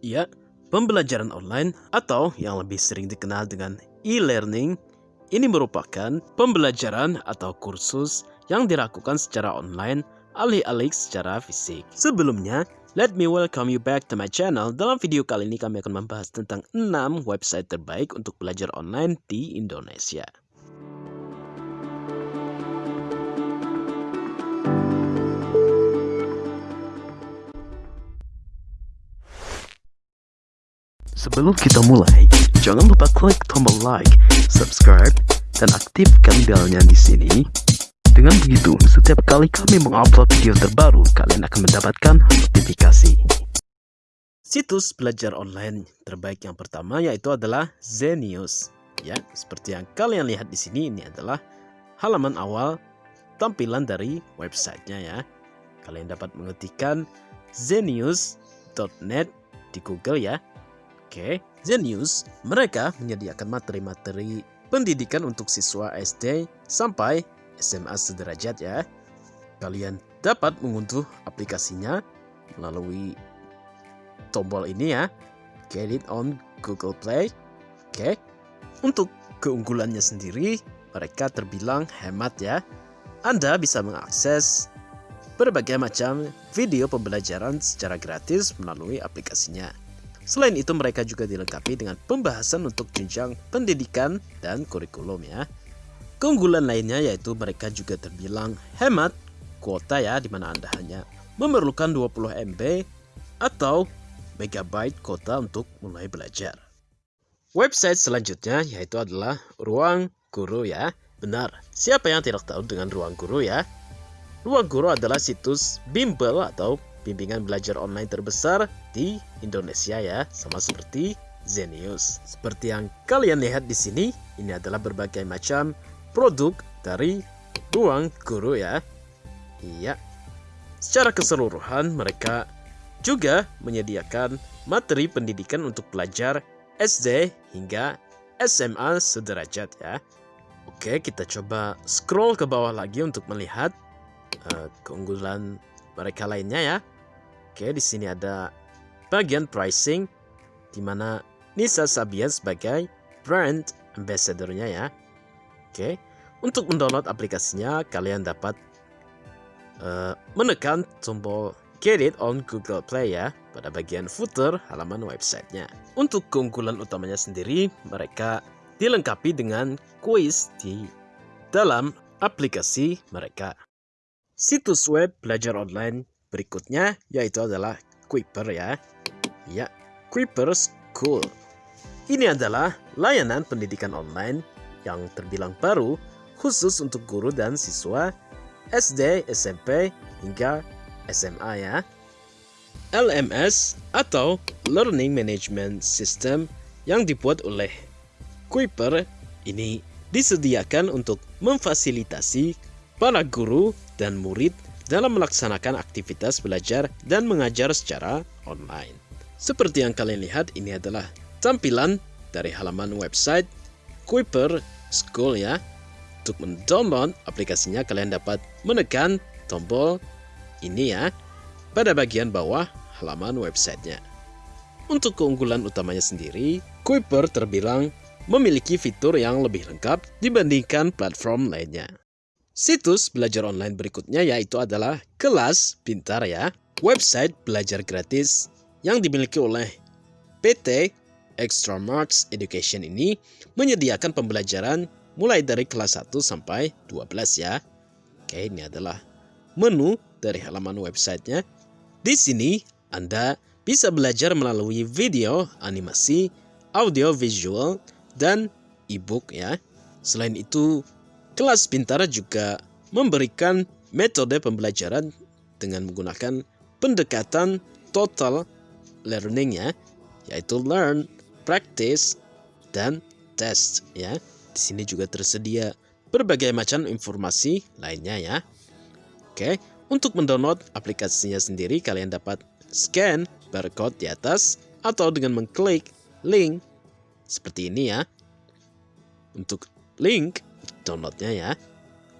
Ya, pembelajaran online atau yang lebih sering dikenal dengan e-learning ini merupakan pembelajaran atau kursus yang dilakukan secara online alih-alih secara fisik. Sebelumnya, let me welcome you back to my channel. Dalam video kali ini kami akan membahas tentang 6 website terbaik untuk belajar online di Indonesia. Sebelum kita mulai, jangan lupa klik tombol like, subscribe, dan aktifkan belnya di sini. Dengan begitu, setiap kali kami mengupload video terbaru, kalian akan mendapatkan notifikasi. Situs belajar online terbaik yang pertama yaitu adalah Zenius. Ya, seperti yang kalian lihat di sini ini adalah halaman awal tampilan dari websitenya ya. Kalian dapat mengetikkan zenius.net di Google ya Oke, Zenius, mereka menyediakan materi-materi pendidikan untuk siswa SD sampai SMA sederajat ya. Kalian dapat mengunduh aplikasinya melalui tombol ini ya. Get it on Google Play. Oke. Untuk keunggulannya sendiri, mereka terbilang hemat ya. Anda bisa mengakses berbagai macam video pembelajaran secara gratis melalui aplikasinya. Selain itu mereka juga dilengkapi dengan pembahasan untuk jenjang pendidikan dan kurikulum ya. Keunggulan lainnya yaitu mereka juga terbilang hemat kuota ya di mana Anda hanya memerlukan 20 MB atau megabyte kuota untuk mulai belajar. Website selanjutnya yaitu adalah Ruang Guru ya. Benar, siapa yang tidak tahu dengan Ruang Guru ya? Ruang Guru adalah situs bimbel atau bimbingan belajar online terbesar di Indonesia ya, sama seperti Zenius. Seperti yang kalian lihat di sini, ini adalah berbagai macam produk dari ruang guru ya. Iya. Secara keseluruhan mereka juga menyediakan materi pendidikan untuk pelajar SD hingga SMA sederajat ya. Oke, kita coba scroll ke bawah lagi untuk melihat uh, keunggulan mereka lainnya ya. Oke, di sini ada bagian pricing di mana Nisa Sabian sebagai brand ambassador-nya ya. Oke, untuk mendownload aplikasinya kalian dapat uh, menekan tombol Get it on Google Play ya pada bagian footer halaman websitenya. Untuk keunggulan utamanya sendiri, mereka dilengkapi dengan quiz di dalam aplikasi mereka. Situs web belajar online berikutnya yaitu adalah Kuiper ya. Ya, Kuiper School. Ini adalah layanan pendidikan online yang terbilang baru khusus untuk guru dan siswa SD, SMP, hingga SMA ya. LMS atau Learning Management System yang dibuat oleh Kuiper ini disediakan untuk memfasilitasi para guru dan murid dalam melaksanakan aktivitas belajar dan mengajar secara online. Seperti yang kalian lihat, ini adalah tampilan dari halaman website Kuiper School ya. Untuk mendownload aplikasinya, kalian dapat menekan tombol ini ya pada bagian bawah halaman websitenya. Untuk keunggulan utamanya sendiri, Kuiper terbilang memiliki fitur yang lebih lengkap dibandingkan platform lainnya. Situs belajar online berikutnya yaitu adalah Kelas Pintar ya, website belajar gratis yang dimiliki oleh PT Extra Marks Education ini menyediakan pembelajaran mulai dari kelas 1 sampai 12 ya. Oke, ini adalah menu dari halaman websitenya. Di sini Anda bisa belajar melalui video, animasi, audio visual, dan e-book ya. Selain itu, Kelas Pintar juga memberikan metode pembelajaran dengan menggunakan pendekatan total learning ya, yaitu learn, practice, dan test ya. Di sini juga tersedia berbagai macam informasi lainnya ya. Oke, untuk mendownload aplikasinya sendiri kalian dapat scan barcode di atas atau dengan mengklik link seperti ini ya. Untuk link downloadnya ya.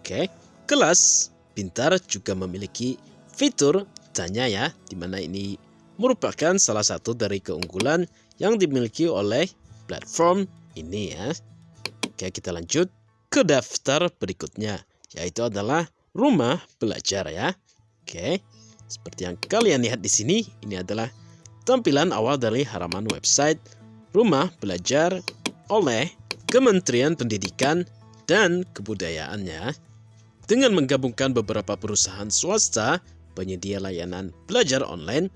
Oke, kelas pintar juga memiliki fitur tanya ya, di mana ini merupakan salah satu dari keunggulan yang dimiliki oleh platform ini ya. Oke, kita lanjut ke daftar berikutnya, yaitu adalah rumah belajar ya. Oke, seperti yang kalian lihat di sini, ini adalah tampilan awal dari halaman website rumah belajar oleh Kementerian Pendidikan dan Kebudayaannya. Dengan menggabungkan beberapa perusahaan swasta penyedia layanan belajar online,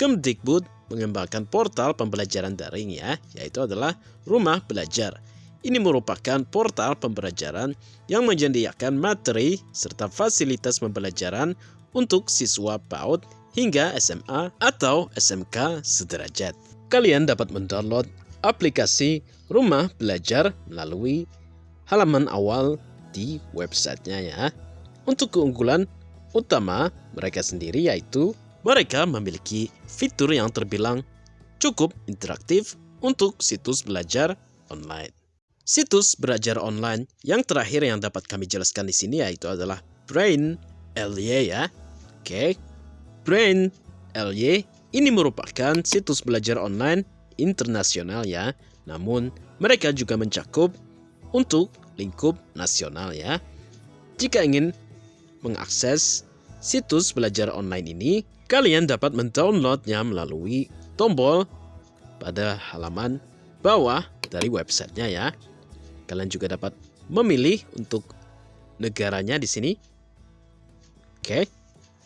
Kemdikbud mengembangkan portal pembelajaran daring ya, yaitu adalah Rumah Belajar. Ini merupakan portal pembelajaran yang menyediakan materi serta fasilitas pembelajaran untuk siswa PAUD hingga SMA atau SMK sederajat. Kalian dapat mendownload aplikasi Rumah Belajar melalui halaman awal di websitenya ya. Untuk keunggulan utama mereka sendiri yaitu mereka memiliki fitur yang terbilang cukup interaktif untuk situs belajar online. Situs belajar online yang terakhir yang dapat kami jelaskan di sini yaitu adalah Brain LY ya. Oke, Brain LY ini merupakan situs belajar online internasional ya. Namun mereka juga mencakup untuk lingkup nasional ya. Jika ingin mengakses situs belajar online ini, Kalian dapat mendownloadnya melalui tombol pada halaman bawah dari websitenya ya. Kalian juga dapat memilih untuk negaranya di sini. Oke,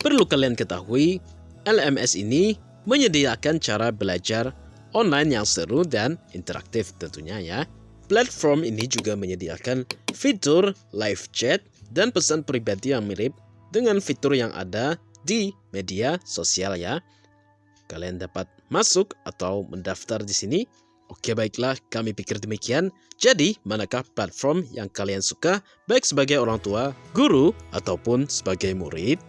perlu kalian ketahui, LMS ini menyediakan cara belajar online yang seru dan interaktif tentunya ya. Platform ini juga menyediakan fitur live chat dan pesan pribadi yang mirip dengan fitur yang ada di media sosial ya. Kalian dapat masuk atau mendaftar di sini. Oke baiklah, kami pikir demikian. Jadi, manakah platform yang kalian suka baik sebagai orang tua, guru, ataupun sebagai murid?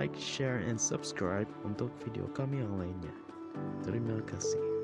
Like, share, and subscribe untuk video kami yang lainnya. Terima kasih.